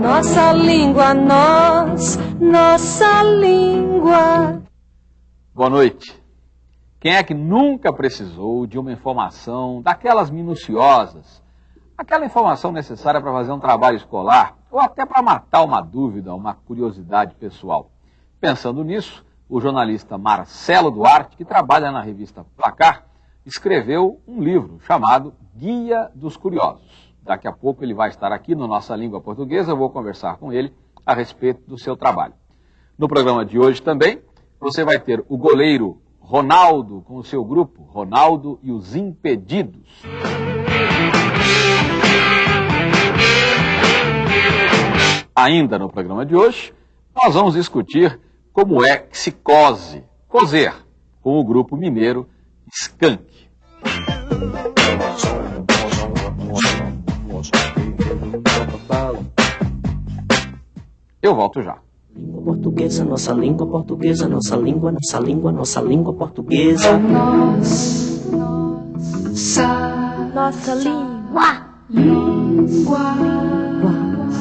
Nossa língua, nós, nossa língua. Boa noite. Quem é que nunca precisou de uma informação daquelas minuciosas, aquela informação necessária para fazer um trabalho escolar ou até para matar uma dúvida, uma curiosidade pessoal? Pensando nisso, o jornalista Marcelo Duarte, que trabalha na revista Placar, escreveu um livro chamado Guia dos Curiosos. Daqui a pouco ele vai estar aqui no Nossa Língua Portuguesa, eu vou conversar com ele a respeito do seu trabalho. No programa de hoje também, você vai ter o goleiro Ronaldo com o seu grupo, Ronaldo e os Impedidos. Ainda no programa de hoje, nós vamos discutir como é que se cose, cozer, com o grupo mineiro Skank. Eu volto já. Língua portuguesa, nossa língua portuguesa, nossa língua, nossa língua, nossa língua portuguesa. Nossa, nossa língua. Língua.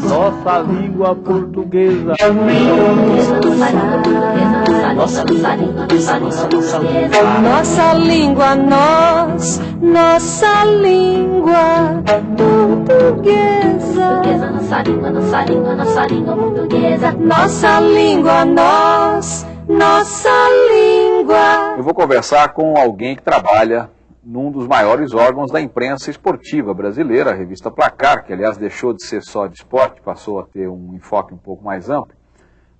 Nossa língua portuguesa. Nossa língua, nós, nossa língua portuguesa. Nossa língua, nossa língua, nossa língua portuguesa. Nossa língua, nós, nossa língua. Eu vou conversar com alguém que trabalha num dos maiores órgãos da imprensa esportiva brasileira, a revista Placar, que aliás deixou de ser só de esporte, passou a ter um enfoque um pouco mais amplo.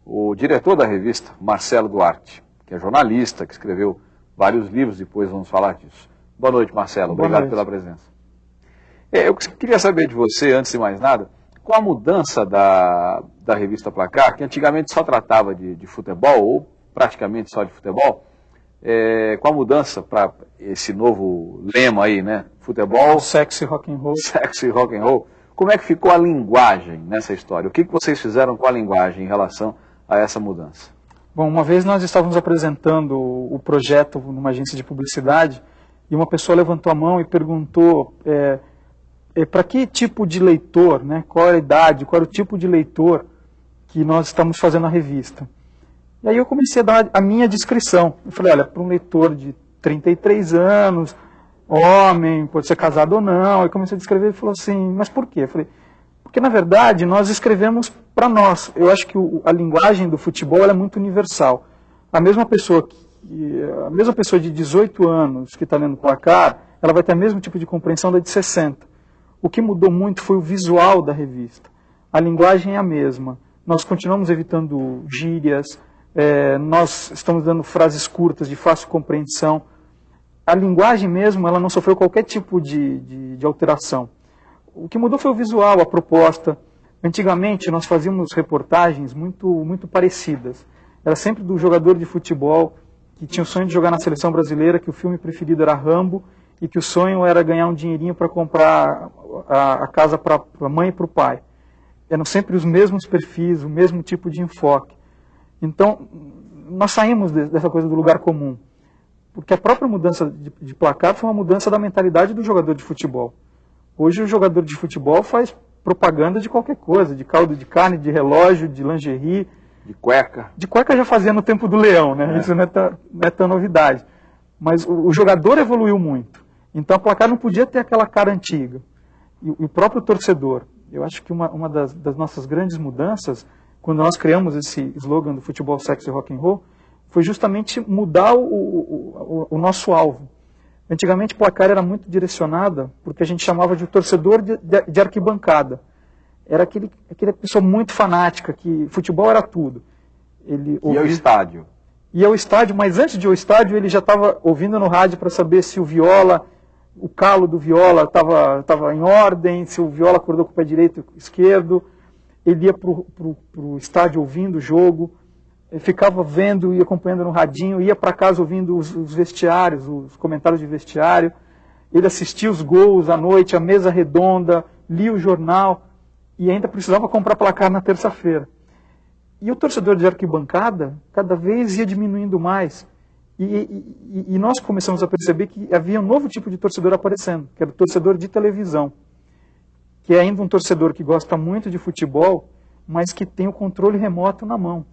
O diretor da revista, Marcelo Duarte, que é jornalista, que escreveu vários livros, depois vamos falar disso. Boa noite, Marcelo. Boa Obrigado noite. pela presença. É, eu queria saber de você, antes de mais nada, com a mudança da, da revista Placar, que antigamente só tratava de, de futebol, ou praticamente só de futebol, é, com a mudança para esse novo lema aí, né? Futebol, Sexy rock and roll. sexo e rock and roll. Como é que ficou a linguagem nessa história? O que, que vocês fizeram com a linguagem em relação a essa mudança? Bom, uma vez nós estávamos apresentando o projeto numa agência de publicidade e uma pessoa levantou a mão e perguntou é, para que tipo de leitor, né, qual era a idade, qual era o tipo de leitor que nós estamos fazendo a revista. E aí eu comecei a dar a minha descrição. Eu falei, olha, para um leitor de 33 anos, homem, pode ser casado ou não. Aí comecei a descrever e falou assim, mas por quê? Eu falei, porque na verdade nós escrevemos para nós. Eu acho que o- a linguagem do futebol é muito universal. A mesma pessoa que a mesma pessoa de 18 anos que está lendo placar, ela vai ter o mesmo tipo de compreensão da de 60. O que mudou muito foi o visual da revista. A linguagem é a mesma. Nós continuamos evitando gírias, eh, nós estamos dando frases curtas de fácil compreensão. A linguagem mesmo, ela não sofreu qualquer tipo de, de, de alteração. O que mudou foi o visual, a proposta. Antigamente nós fazíamos reportagens muito, muito parecidas. Era sempre do jogador de futebol que tinha o sonho de jogar na seleção brasileira, que o filme preferido era Rambo e que o sonho era ganhar um dinheirinho para comprar a, a casa para a mãe e para o pai. Eram sempre os mesmos perfis, o mesmo tipo de enfoque. Então, nós saímos de- dessa coisa do lugar comum. Porque a própria mudança de, de placar foi uma mudança da mentalidade do jogador de futebol. Hoje o jogador de futebol faz propaganda de qualquer coisa, de caldo de carne, de relógio, de lingerie. De cueca? De cueca já fazia no tempo do leão, né? Isso não é, tão, não é tão novidade. Mas o, o jogador evoluiu muito. Então a placar não podia ter aquela cara antiga. E, o- e o próprio torcedor. Eu acho que uma, uma das, das nossas grandes mudanças, quando nós criamos esse slogan do futebol, sexo e rock and roll, foi justamente mudar o, o- o nosso alvo. Antigamente, placar era muito direcionada porque a gente chamava de torcedor de, de, de arquibancada. Era aquele, aquela pessoa muito fanática, que futebol era tudo. Ele E ao ouvia- estádio? ia ao estádio, mas antes de ir ao estádio ele já estava ouvindo no rádio para saber se o viola, o calo do viola estava tava em ordem, se o viola acordou com o pé direito e esquerdo. Ele ia para o estádio ouvindo o jogo, ficava vendo e acompanhando no radinho, ia para casa ouvindo os, os vestiários, os comentários de vestiário. Ele assistia os gols à noite, a mesa redonda, lia o jornal e ainda precisava comprar placar na terça-feira. E o torcedor de arquibancada cada vez ia diminuindo mais. E, e- e nós começamos a perceber que havia um novo tipo de torcedor aparecendo, que era o torcedor de televisão, que é ainda um torcedor que gosta muito de futebol, mas que tem o controle remoto na mão.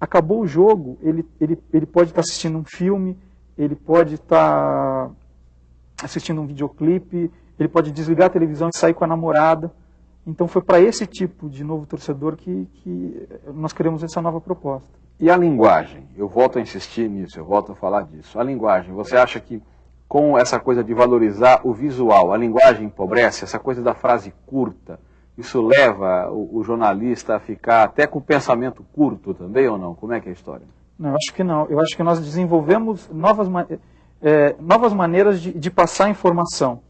Acabou o jogo, ele, ele, ele pode estar assistindo um filme, ele pode estar assistindo um videoclipe, ele pode desligar a televisão e sair com a namorada. Então foi para esse tipo de novo torcedor que, que nós queremos essa nova proposta. E a linguagem? Eu volto a insistir nisso, eu volto a falar disso. A linguagem, você acha que com essa coisa de valorizar o visual, a linguagem empobrece, essa coisa da frase curta, isso leva o, o, jornalista a ficar até com o pensamento curto também ou não? Como é que é a história? Não, eu acho que não. Eu acho que nós desenvolvemos novas, é, novas maneiras de, de passar informação.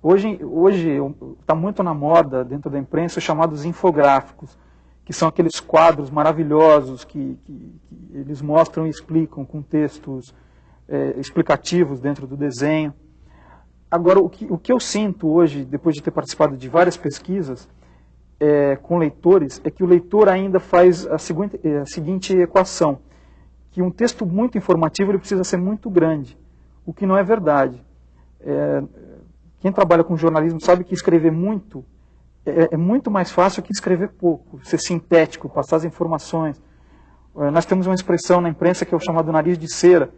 Hoje está tá muito na moda dentro da imprensa os chamados infográficos, que são aqueles quadros maravilhosos que, que, que eles mostram e explicam com textos é, explicativos dentro do desenho. Agora, o que, o que eu sinto hoje, depois de ter participado de várias pesquisas é, com leitores, é que o leitor ainda faz a seguinte, é, a seguinte equação, que um texto muito informativo ele precisa ser muito grande, o que não é verdade. É, quem trabalha com jornalismo sabe que escrever muito é, é, muito mais fácil que escrever pouco, ser sintético, passar as informações. É, nós temos uma expressão na imprensa que é o chamado nariz de cera,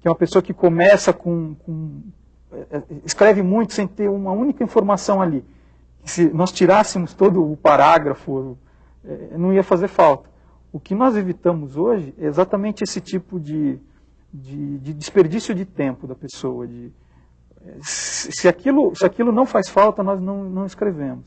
que é uma pessoa que começa com, com é, escreve muito sem ter uma única informação ali. Se nós tirássemos todo o parágrafo, é, não ia fazer falta. O que nós evitamos hoje é exatamente esse tipo de, de, de desperdício de tempo da pessoa. De, se, aquilo, se aquilo não faz falta, nós não, não escrevemos.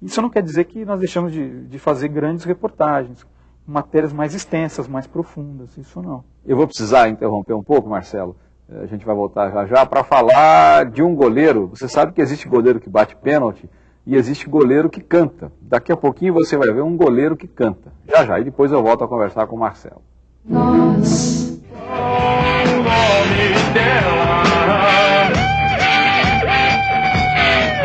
Isso não quer dizer que nós deixamos de, de fazer grandes reportagens, matérias mais extensas, mais profundas, isso não. Eu vou precisar interromper um pouco, Marcelo. Eh, a gente vai voltar já já para falar de um goleiro. Você sabe que existe goleiro que bate pênalti e existe goleiro que canta. Daqui a pouquinho você vai ver um goleiro que canta. Já já, e depois eu volto a conversar com o Marcelo. Nós.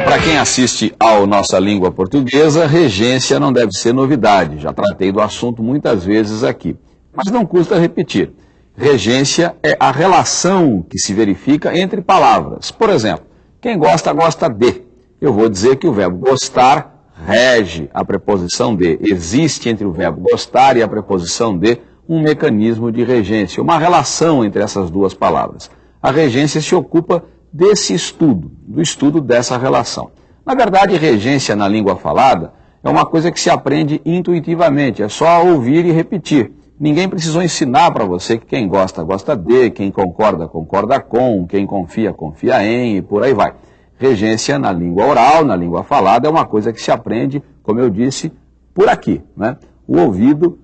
Para quem assiste ao Nossa Língua Portuguesa, regência não deve ser novidade. Já tratei do assunto muitas vezes aqui. Mas não custa repetir. Regência é a relação que se verifica entre palavras. Por exemplo, quem gosta, gosta de. Eu vou dizer que o verbo gostar rege a preposição de. Existe entre o verbo gostar e a preposição de um mecanismo de regência, uma relação entre essas duas palavras. A regência se ocupa desse estudo, do estudo dessa relação. Na verdade, regência na língua falada é uma coisa que se aprende intuitivamente, é só ouvir e repetir. Ninguém precisou ensinar para você que quem gosta, gosta de, quem concorda, concorda com, quem confia, confia em e por aí vai. Regência na língua oral, na língua falada, é uma coisa que se aprende, como eu disse, por aqui. Né? O ouvido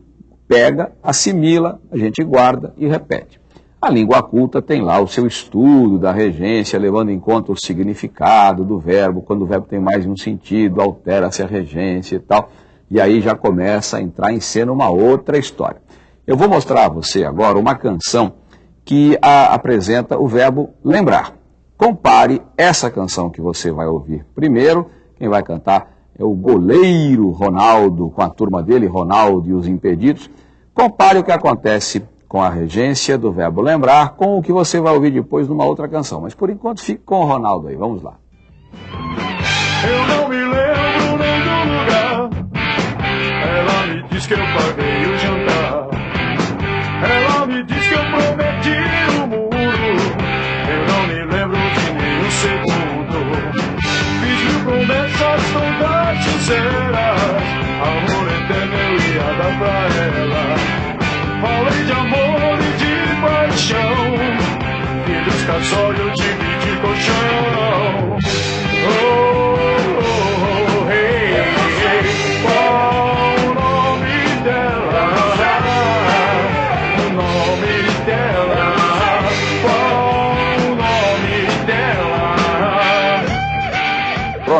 pega, assimila, a gente guarda e repete. A língua culta tem lá o seu estudo da regência, levando em conta o significado do verbo, quando o verbo tem mais de um sentido, altera-se a regência e tal. E aí já começa a entrar em cena uma outra história. Eu vou mostrar a você agora uma canção que apresenta o verbo lembrar. Compare essa canção que você vai ouvir primeiro. Quem vai cantar é o goleiro Ronaldo, com a turma dele, Ronaldo e os Impedidos. Compare o que acontece com a regência do verbo lembrar, com o que você vai ouvir depois numa outra canção. Mas por enquanto fique com o Ronaldo aí, vamos lá. Eu não me lembro nem do lugar. Ela me diz que eu paguei sinceras. Amor eterno eu ia dar pra ela. Falei de amor e de paixão dos casórios de colchão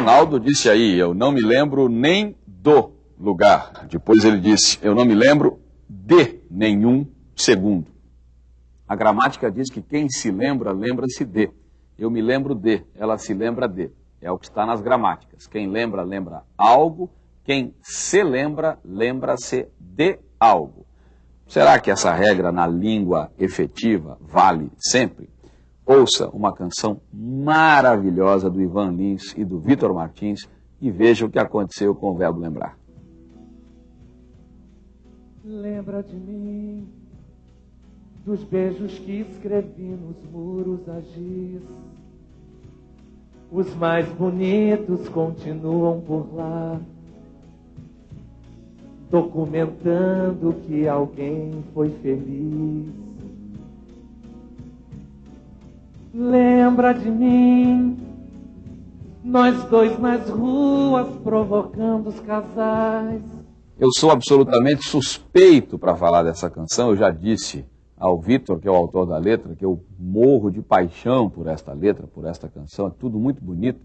Ronaldo disse aí, eu não me lembro nem do lugar. Depois ele disse, eu não me lembro de nenhum segundo. A gramática diz que quem se lembra, lembra-se de. Eu me lembro de, ela se lembra de. É o que está nas gramáticas. Quem lembra, lembra algo. Quem se lembra, lembra-se de algo. Será que essa regra na língua efetiva vale sempre? Ouça uma canção maravilhosa do Ivan Lins e do Vitor Martins e veja o que aconteceu com o verbo lembrar. Lembra de mim, dos beijos que escrevi nos muros a giz. Os mais bonitos continuam por lá, documentando que alguém foi feliz. Lembra de mim, nós dois nas ruas provocando os casais. Eu sou absolutamente suspeito para falar dessa canção, eu já disse ao Vitor, que é o autor da letra, que eu morro de paixão por esta letra, por esta canção, é tudo muito bonito,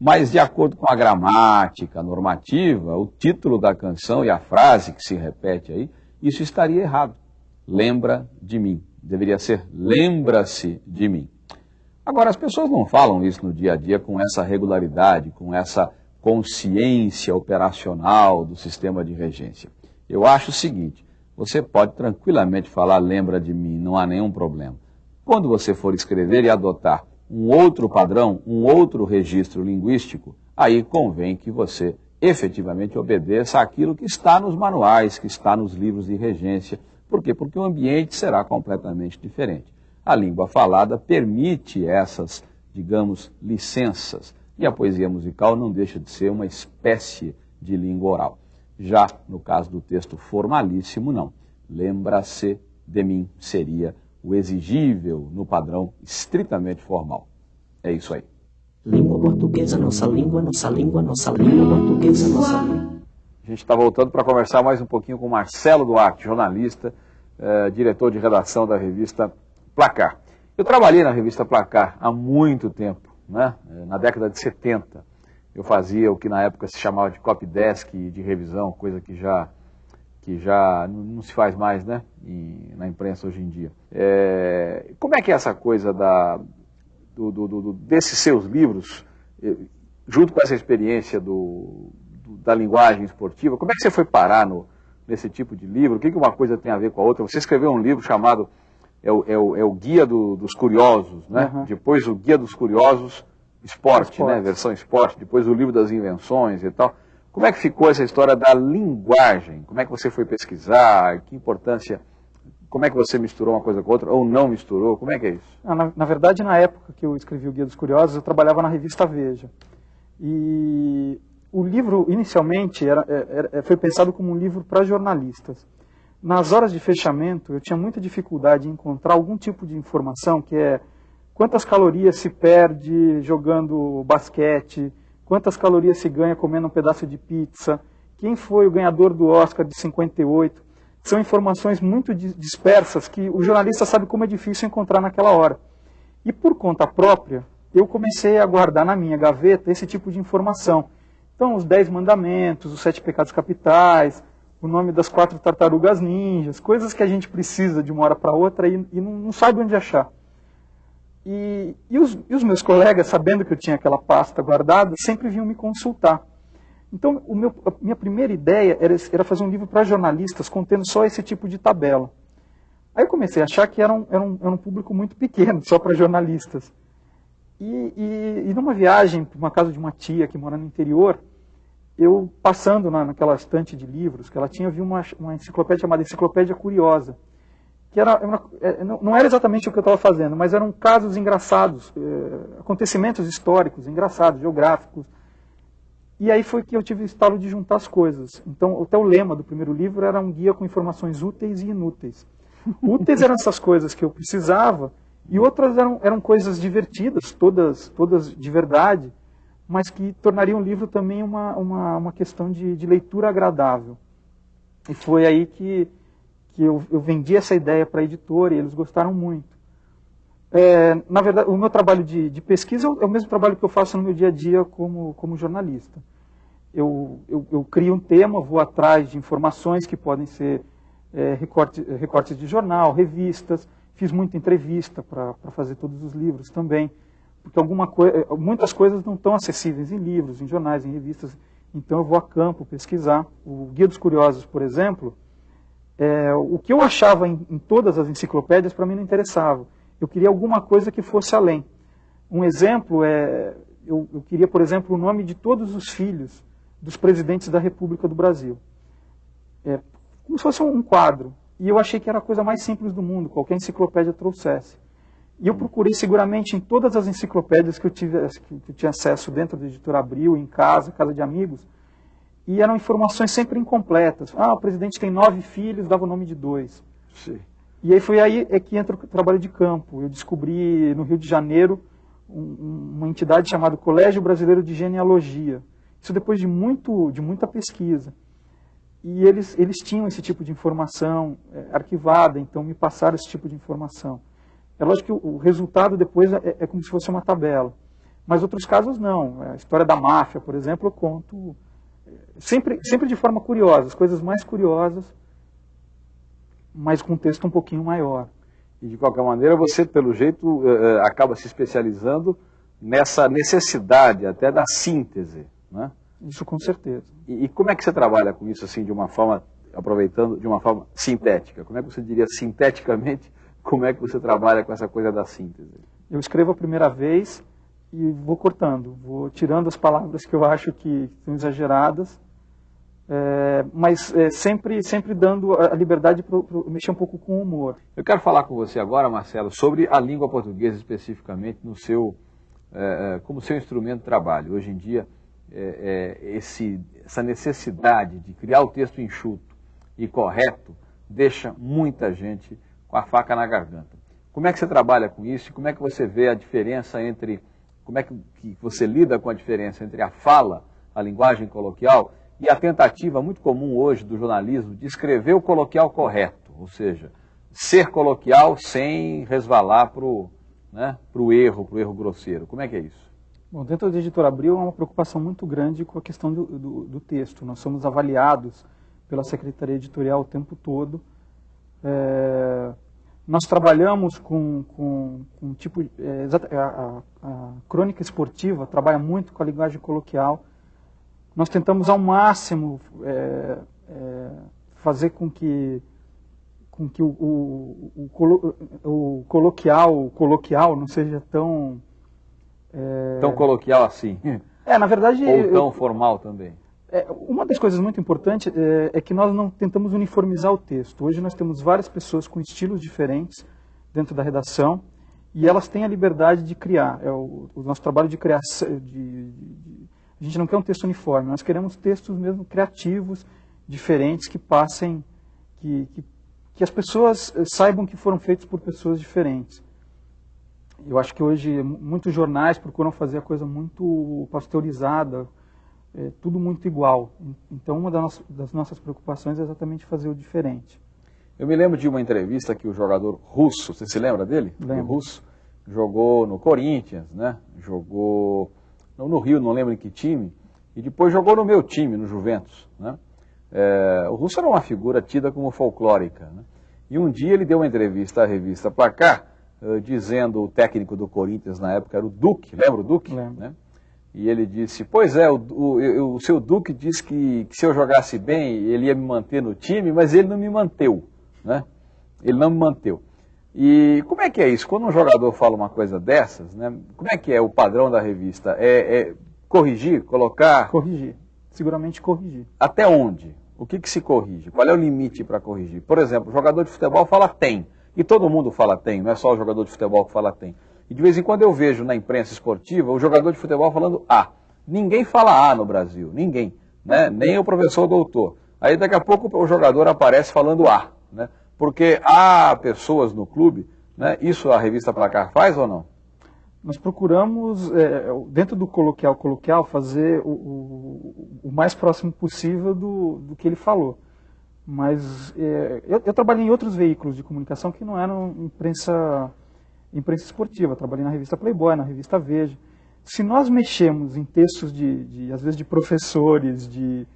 mas de acordo com a gramática, normativa, o título da canção e a frase que se repete aí, isso estaria errado. Lembra de mim. Deveria ser lembra-se de mim. Agora, as pessoas não falam isso no dia a dia com essa regularidade, com essa consciência operacional do sistema de regência. Eu acho o seguinte, você pode tranquilamente falar lembra de mim, não há nenhum problema. Quando você for escrever e adotar um outro padrão, um outro registro linguístico, aí convém que você efetivamente obedeça àquilo que está nos manuais, que está nos livros de regência. Por quê? Porque o ambiente será completamente diferente. A língua falada permite essas, digamos, licenças. E a poesia musical não deixa de ser uma espécie de língua oral. Já no caso do texto formalíssimo, não. Lembra-se de mim seria o exigível no padrão estritamente formal. É isso aí. Língua portuguesa, nossa língua, nossa língua, nossa língua portuguesa, nossa língua. A gente está voltando para conversar mais um pouquinho com Marcelo Duarte, jornalista, eh, diretor de redação da revista Placar. Eu trabalhei na revista Placar há muito tempo, né? Eh, na década de 70. Eu fazia o que na época se chamava de copy desk de revisão, coisa que já, que já não, se faz mais né? Na imprensa hoje em dia. É, como é que é essa coisa da, do, do, do, desses seus livros, eh, junto com essa experiência do, da linguagem esportiva, como é que você foi parar no, nesse tipo de livro? O que, que uma coisa tem a ver com a outra? Você escreveu um livro chamado é o, é o, é o Guia do, dos Curiosos, né? Uhum. Depois o Guia dos Curiosos Esporte, Esporte. né? Versão esporte, depois o livro das invenções e tal. Como é que ficou essa história da linguagem? Como é que você foi pesquisar? Que importância? Como é que você misturou uma coisa com outra ou não misturou? Como é que é isso? Ah, Na, na verdade, na época que eu escrevi o Guia dos Curiosos, eu trabalhava na revista Veja. E o livro, inicialmente, era, era- era- foi pensado como um livro para jornalistas. Nas horas de fechamento, eu tinha muita dificuldade em encontrar algum tipo de informação que é quantas calorias se perde jogando basquete, quantas calorias se ganha comendo um pedaço de pizza, quem foi o ganhador do Oscar de 58. São informações muito di- dispersas que o jornalista sabe como é difícil encontrar naquela hora. E por conta própria, eu comecei a guardar na minha gaveta esse tipo de informação. Então, os Dez Mandamentos, os Sete Pecados Capitais, o nome das quatro tartarugas ninjas, coisas que a gente precisa de uma hora para outra e, e não, não sabe onde achar. E, e os, e os meus colegas, sabendo que eu tinha aquela pasta guardada, sempre vinham me consultar. Então, meu, a minha primeira ideia era, era fazer um livro para jornalistas contendo só esse tipo de tabela. Aí eu comecei a achar que era um, era um, era um público muito pequeno, só para jornalistas. E, e, e numa viagem para uma casa de uma tia que mora no interior, eu passando na, naquela estante de livros que ela tinha, vi uma, uma enciclopédia chamada Enciclopédia Curiosa, que era, uma- é, não não era exatamente o que eu estava fazendo, mas eram casos engraçados, eh, acontecimentos históricos, engraçados, geográficos. E aí foi que eu tive o estalo de juntar as coisas. Então, até o lema do primeiro livro era um guia com informações úteis e inúteis. Úteis eram essas coisas que eu precisava, e outras eram, eram coisas divertidas, todas, todas de verdade, mas que tornariam o livro também uma, uma, uma questão de, de leitura agradável. E foi aí que, que eu, eu vendi essa ideia para a editora e eles gostaram muito. É, na verdade, o meu trabalho de, de pesquisa é o é o mesmo trabalho que eu faço no meu dia a dia como, como jornalista. Eu, eu, eu crio um tema, vou atrás de informações que podem ser é, recorte, recortes de jornal, revistas. Fiz muita entrevista para fazer todos os livros também, porque alguma coi muitas coisas não estão acessíveis em livros, em jornais, em revistas. Então eu vou a campo pesquisar. O Guia dos Curiosos, por exemplo, é, o que eu achava em, em todas as enciclopédias para mim não interessava. Eu queria alguma coisa que fosse além. Um exemplo é, eu, eu queria, por exemplo, o nome de todos os filhos dos presidentes da República do Brasil. É, como se fosse um quadro. E eu achei que era a coisa mais simples do mundo, qualquer enciclopédia trouxesse. E eu procurei seguramente em todas as enciclopédias que eu, tive, que eu tinha acesso dentro da editora Abril, em casa, casa de amigos, e eram informações sempre incompletas. Ah, o presidente tem nove filhos, dava o nome de dois. Sim. E aí foi aí é que entra o trabalho de campo. Eu descobri no Rio de Janeiro um- uma entidade chamada Colégio Brasileiro de Genealogia. Isso depois de, muito, de muita pesquisa. E eles, eles tinham esse tipo de informação é, arquivada, então me passaram esse tipo de informação. É lógico que o, resultado depois é, é como se fosse uma tabela. Mas outros casos não. A história da máfia, por exemplo, eu conto é, sempre, sempre de forma curiosa, as coisas mais curiosas, mas com um texto um pouquinho maior. E de qualquer maneira, você, pelo jeito, eh, eh, acaba se especializando nessa necessidade até da síntese. Né? Isso com certeza. E, e como é que você trabalha com isso, assim, de uma forma, aproveitando, de uma forma sintética? Como é que você diria sinteticamente, como é que você trabalha com essa coisa da síntese? Eu escrevo a primeira vez e vou cortando, vou tirando as palavras que eu acho que são exageradas, é, mas é, sempre, sempre dando a liberdade para mexer um pouco com o humor. Eu quero falar com você agora, Marcelo, sobre a língua portuguesa especificamente no seu, eh, como seu instrumento de trabalho. Hoje em dia, esse, essa necessidade de criar o texto enxuto e correto deixa muita gente com a faca na garganta. Como é que você trabalha com isso como é que você vê a diferença entre, como é que, que você lida com a diferença entre a fala, a linguagem coloquial e a tentativa muito comum hoje do jornalismo de escrever o coloquial correto, ou seja, ser coloquial sem resvalar para o né, pro erro, para o erro grosseiro. Como é que é isso? Bom, dentro da editora Abril há uma preocupação muito grande com a questão do, do, do texto. Nós somos avaliados pela Secretaria Editorial o tempo todo. É, nós trabalhamos com, com, com um tipo. É, a, a- a crônica esportiva trabalha muito com a linguagem coloquial. Nós tentamos ao máximo é, é, fazer com que com que o, o, o colo- o coloquial, coloquial não seja tão é, Tão coloquial assim, é, na verdade, ou eu- tão formal também. É, uma das coisas muito importantes é, é que nós não tentamos uniformizar o texto. Hoje nós temos várias pessoas com estilos diferentes dentro da redação e elas têm a liberdade de criar. É o, o nosso trabalho de criação. De, de- a gente não quer um texto uniforme, nós queremos textos mesmo criativos, diferentes, que passem, que, que, que as pessoas eh, saibam que foram feitos por pessoas diferentes. Eu acho que hoje mu- muitos jornais procuram fazer a coisa muito pasteurizada, é, tudo muito igual. Então, uma das nossas, das nossas preocupações é exatamente fazer o diferente. Eu me lembro de uma entrevista que o jogador russo, você se lembra dele? Lembro. O russo jogou no Corinthians, né? Jogou no no Rio, não lembro em que time, e depois jogou no meu time, no Juventus, né? É, o russo era uma figura tida como folclórica, né? E um dia ele deu uma entrevista à revista Placar, eh, dizendo o técnico do Corinthians na época era o Duque, lembra o Duque? Lembro. Né? E ele disse, pois é, o, o, o seu Duque disse que, que se eu jogasse bem, ele ia me manter no time, mas ele não me manteu, né? Ele não me manteu. E como é que é isso? Quando um jogador fala uma coisa dessas, né? Como é que é o padrão da revista? É, é corrigir, colocar Corrigir. Seguramente corrigir. até onde? O que, que se corrige? Qual é o limite para corrigir? Por exemplo, o jogador de futebol fala tem. E todo mundo fala tem, não é só o jogador de futebol que fala tem. E de vez em quando eu vejo na imprensa esportiva o jogador de futebol falando A. Ninguém fala A no Brasil, ninguém. Né? Nem o professor doutor. Aí daqui a pouco o jogador aparece falando A. Né? Porque há pessoas no clube, né? isso a revista Placar faz ou não? Nós procuramos, é, dentro do coloquial coloquial, fazer o, o, o mais próximo possível do, do que ele falou. Mas é, eu, eu trabalhei em outros veículos de comunicação que não eram imprensa, imprensa esportiva. Trabalhei na revista Playboy, na revista Veja. Se nós mexemos em textos de, de às vezes, de professores, de,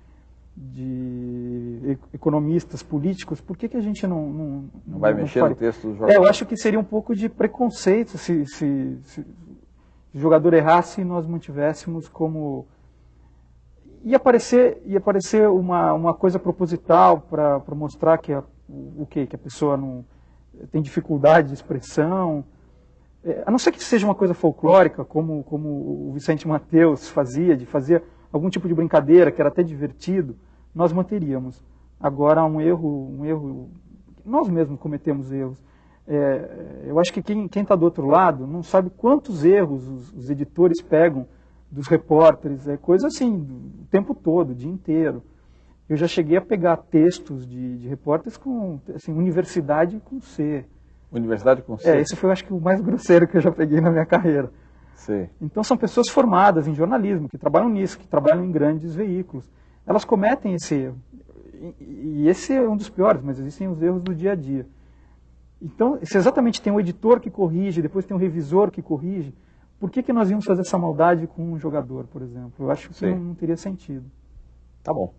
de economistas, políticos, por que, que a gente não... Não, Não vai mexer no faria? texto do É, jogador? eu acho que seria um pouco de preconceito se, se, se o jogador errasse e nós mantivéssemos como. Ia parecer, ia parecer uma, uma coisa proposital para mostrar que a, o, o quê? Que a pessoa não tem dificuldade de expressão. É, a não ser que seja uma coisa folclórica, como, como o Vicente Mateus fazia, de fazer algum tipo de brincadeira que era até divertido, nós manteríamos. Agora, um erro, um erro, nós mesmos cometemos erros. É, eu acho que quem está do outro lado não sabe quantos erros os, os editores pegam dos repórteres, é coisa assim, o tempo todo, o dia inteiro. Eu já cheguei a pegar textos de, de repórteres com assim, universidade com C. Universidade com C? É, esse foi, acho que, o mais grosseiro que eu já peguei na minha carreira. Sim. Então, são pessoas formadas em jornalismo, que trabalham nisso, que trabalham em grandes veículos. Elas cometem esse erro. E, e esse é um dos piores, mas existem os erros do dia a dia. Então, se exatamente tem um editor que corrige, depois tem um revisor que corrige, por que, que nós íamos fazer essa maldade com um jogador, por exemplo? Eu acho que não, não teria sentido. Tá bom.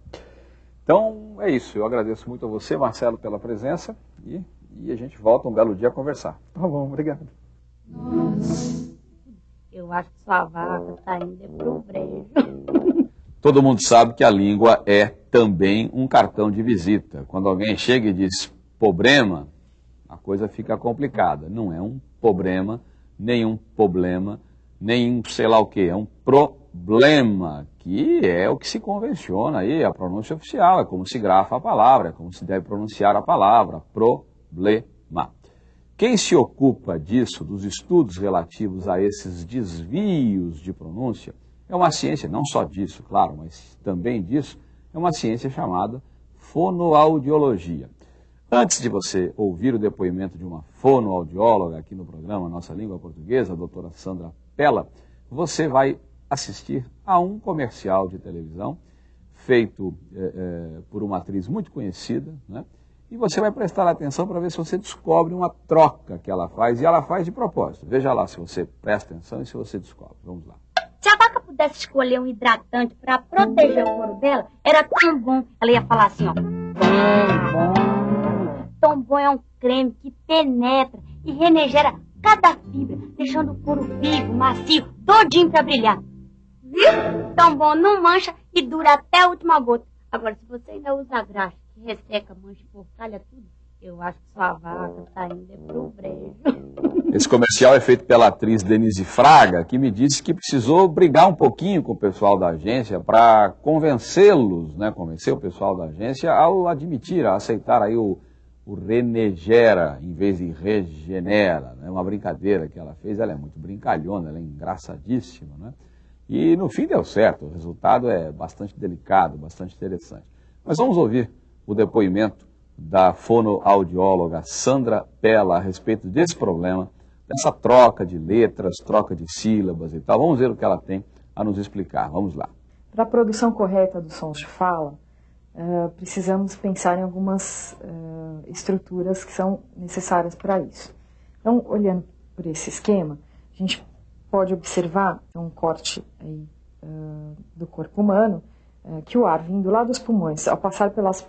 Então, é isso. Eu agradeço muito a você, Marcelo, pela presença e, e a gente volta um belo dia a conversar. Tá bom, obrigado. Eu acho que sua vaca tá indo pro brejo. Todo mundo sabe que a língua é também um cartão de visita. Quando alguém chega e diz problema, a coisa fica complicada. Não é um problema, nem um problema, nem um sei lá o que, é um problema, que é o que se convenciona aí, a pronúncia oficial, é como se grafa a palavra, é como se deve pronunciar a palavra, problema. Quem se ocupa disso, dos estudos relativos a esses desvios de pronúncia, é uma ciência, não só disso, claro, mas também disso, é uma ciência chamada fonoaudiologia. Antes de você ouvir o depoimento de uma fonoaudióloga aqui no programa Nossa Língua Portuguesa, a doutora Sandra Pella, você vai assistir a um comercial de televisão feito é, é, por uma atriz muito conhecida, né? E você vai prestar atenção para ver se você descobre uma troca que ela faz, e ela faz de propósito. Veja lá se você presta atenção e se você descobre. Vamos lá. Se a vaca pudesse escolher um hidratante para proteger o couro dela, era tão bom. Ela ia falar assim, ó. Tão bom. Tão bom é um creme que penetra e renegera cada fibra, deixando o couro vivo, macio, todinho para brilhar. Viu? Tão bom, não mancha e dura até a última gota. Agora, se você ainda usa graxa, resseca, mancha, porcalha, tudo, eu acho que sua vaca tá indo é pro brejo. Esse comercial é feito pela atriz Denise Fraga, que me disse que precisou brigar um pouquinho com o pessoal da agência para convencê-los, né, convencer o pessoal da agência ao admitir, a aceitar aí o, o renegera em vez de regenera. É né, uma brincadeira que ela fez, ela é muito brincalhona, ela é engraçadíssima, né? E no fim deu certo, o resultado é bastante delicado, bastante interessante. Mas vamos ouvir o depoimento da fonoaudióloga Sandra Pella a respeito desse problema, dessa troca de letras, troca de sílabas e tal. Vamos ver o que ela tem a nos explicar. Vamos lá. Para a produção correta dos sons de fala, uh, precisamos pensar em algumas uh, estruturas que são necessárias para isso. Então, olhando por esse esquema, a gente pode observar um corte aí, uh, do corpo humano, que o ar vindo lá dos pulmões, ao passar pelas,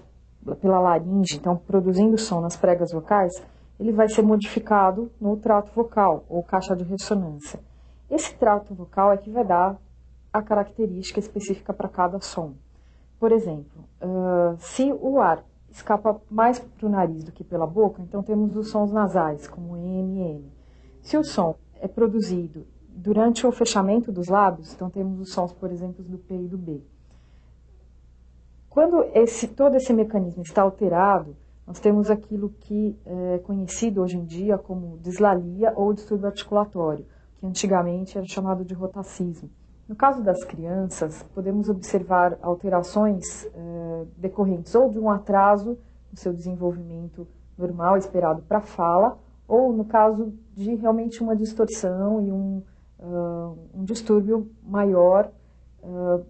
pela laringe, então produzindo som nas pregas vocais, ele vai ser modificado no trato vocal, ou caixa de ressonância. Esse trato vocal é que vai dar a característica específica para cada som. Por exemplo, uh, se o ar escapa mais para o nariz do que pela boca, então temos os sons nasais, como M e M. Se o som é produzido durante o fechamento dos lábios, então temos os sons, por exemplo, do P e do B. Quando esse, todo esse mecanismo está alterado, nós temos aquilo que é conhecido hoje em dia como dislalia ou distúrbio articulatório, que antigamente era chamado de rotacismo. No caso das crianças, podemos observar alterações é, decorrentes ou de um atraso no seu desenvolvimento normal esperado para a fala, ou no caso de realmente uma distorção e um, uh, um distúrbio maior uh,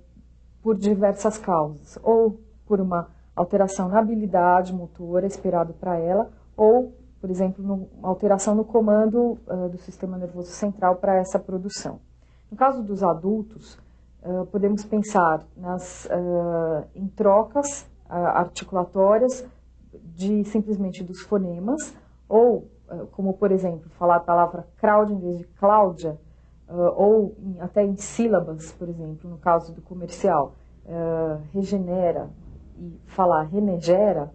por diversas causas, ou por uma alteração na habilidade motora esperado para ela, ou, por exemplo, no, uma alteração no comando uh, do sistema nervoso central para essa produção. No caso dos adultos, podemos pensar nas, em trocas articulatórias de simplesmente dos fonemas, ou, como por exemplo, falar a palavra crowd em vez de Cláudia, uh, ou em, até em sílabas, por exemplo, no caso do comercial, uh, regenera e falar renegera,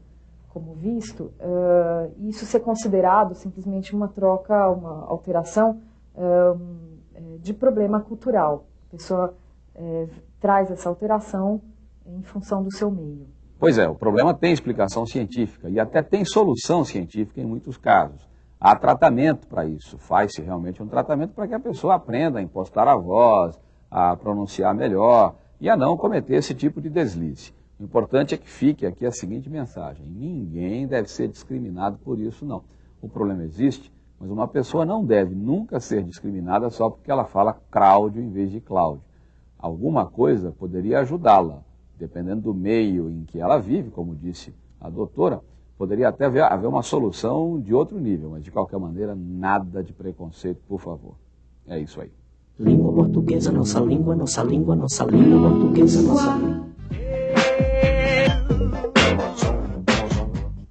como visto, uh, isso ser considerado simplesmente uma troca, uma alteração de problema cultural. A pessoa traz essa alteração em função do seu meio. Pois é, o problema tem explicação científica e até tem solução científica em muitos casos. Há tratamento para isso, faz-se realmente um tratamento para que a pessoa aprenda a impostar a voz, a pronunciar melhor e a não cometer esse tipo de deslize. O importante é que fique aqui a seguinte mensagem: ninguém deve ser discriminado por isso, não. O problema existe, mas uma pessoa não deve nunca ser discriminada só porque ela fala Cláudio em vez de Cláudio. Alguma coisa poderia ajudá-la, dependendo do meio em que ela vive, como disse a doutora, poderia até haver, haver uma solução de outro nível, mas de qualquer maneira, nada de preconceito, por favor. É isso aí. Língua portuguesa, nossa língua, nossa língua, nossa língua portuguesa, nossa língua.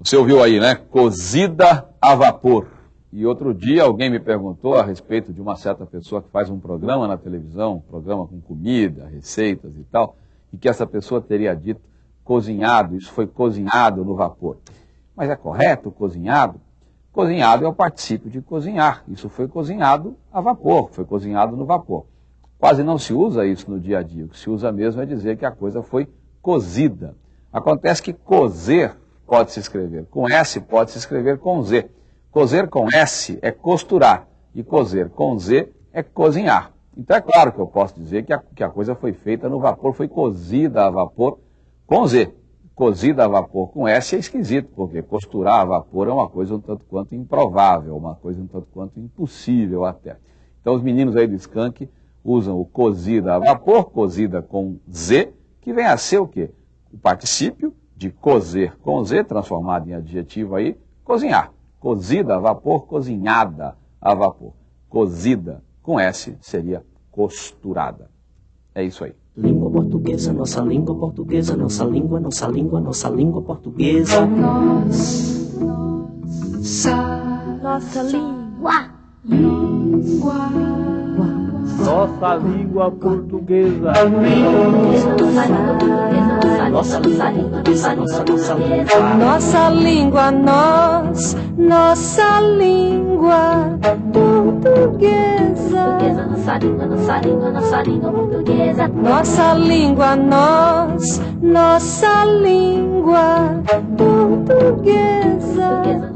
Você ouviu aí, né? Cozida a vapor. E outro dia alguém me perguntou a respeito de uma certa pessoa que faz um programa na televisão, um programa com comida, receitas e tal, e que essa pessoa teria dito cozinhado, isso foi cozinhado no vapor. Mas é correto cozinhado? Cozinhado é o particípio de cozinhar. Isso foi cozinhado a vapor, foi cozinhado no vapor. Quase não se usa isso no dia a dia. O que se usa mesmo é dizer que a coisa foi cozida. Acontece que cozer pode se escrever com S, pode se escrever com Z. Cozer com S é costurar e cozer com Z é cozinhar. Então é claro que eu posso dizer que a, que a coisa foi feita no vapor, foi cozida a vapor com Z. Cozida a vapor com S é esquisito, porque costurar a vapor é uma coisa um tanto quanto improvável, uma coisa um tanto quanto impossível até. Então os meninos aí do Skank usam o cozida a vapor, cozida com Z, que vem a ser o quê? O particípio de cozer com Z, transformado em adjetivo aí, cozinhar. Cozida a vapor, cozinhada a vapor. Cozida com S seria costurada. É isso aí. Língua portuguesa, nossa língua portuguesa, nossa língua, nossa língua, nossa língua portuguesa. Nossa língua. Nossa língua portuguesa. Nossa língua portuguesa, nossa, nossa língua. Nossa língua, nós, nossa língua portuguesa. Nossa língua, nossa língua, nossa língua portuguesa. Nossa língua, nós, nossa língua portuguesa. Portuguesa,